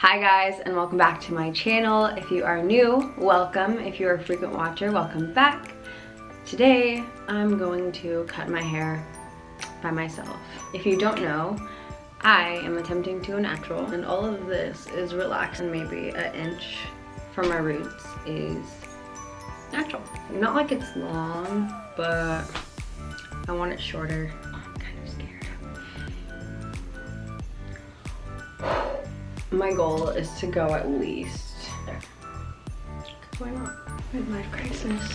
Hi guys and welcome back to my channel. If you are new, welcome. If you're a frequent watcher, welcome back. Today, I'm going to cut my hair by myself. If you don't know, I am attempting to a natural and all of this is relaxed and maybe an inch from my roots is natural. Not like it's long, but I want it shorter. My goal is to go at least. Why not? Midlife crisis.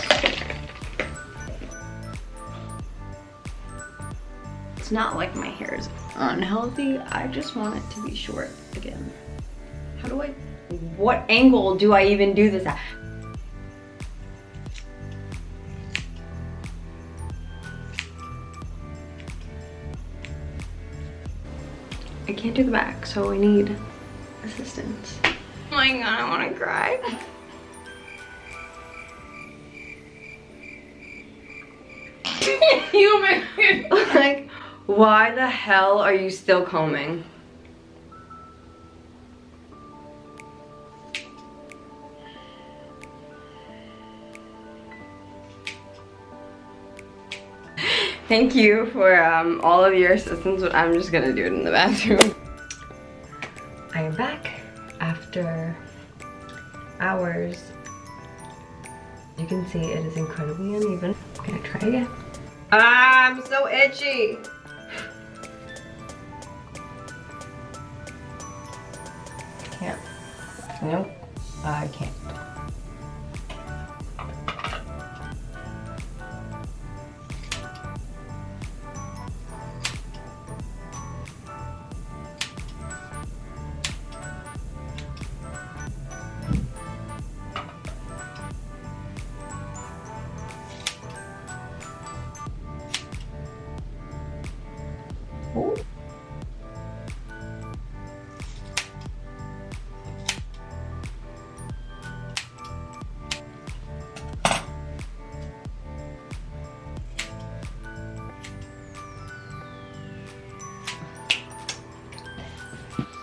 It's not like my hair is unhealthy. I just want it to be short again. How do I, what angle do I even do this at? I can't do the back, so I need assistance. Oh my god, I want to cry. you make like, why the hell are you still combing? Thank you for um, all of your assistance, but I'm just gonna do it in the bathroom. I am back after hours. You can see it is incredibly uneven. I'm gonna try again. Ah, I'm so itchy. Can't. Nope, I can't.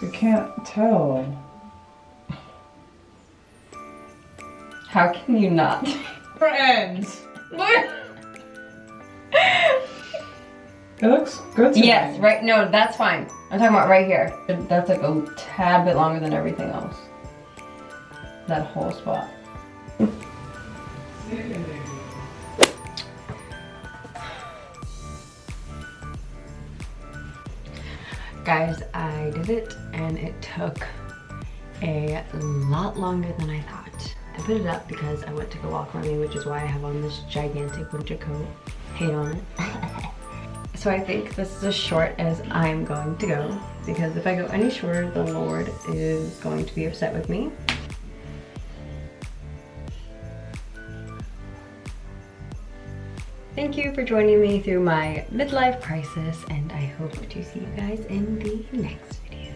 You can't tell. How can you not? Friends! What? It looks good to Yes, me. right, no, that's fine. I'm talking about right here. That's like a tad bit longer than everything else. That whole spot. Guys, I did it and it took a lot longer than I thought. I put it up because I went to go walk running, which is why I have on this gigantic winter coat. Hate on it. so I think this is as short as I'm going to go because if I go any shorter, the Lord is going to be upset with me. Thank you for joining me through my midlife crisis and I hope to see you guys in the next video.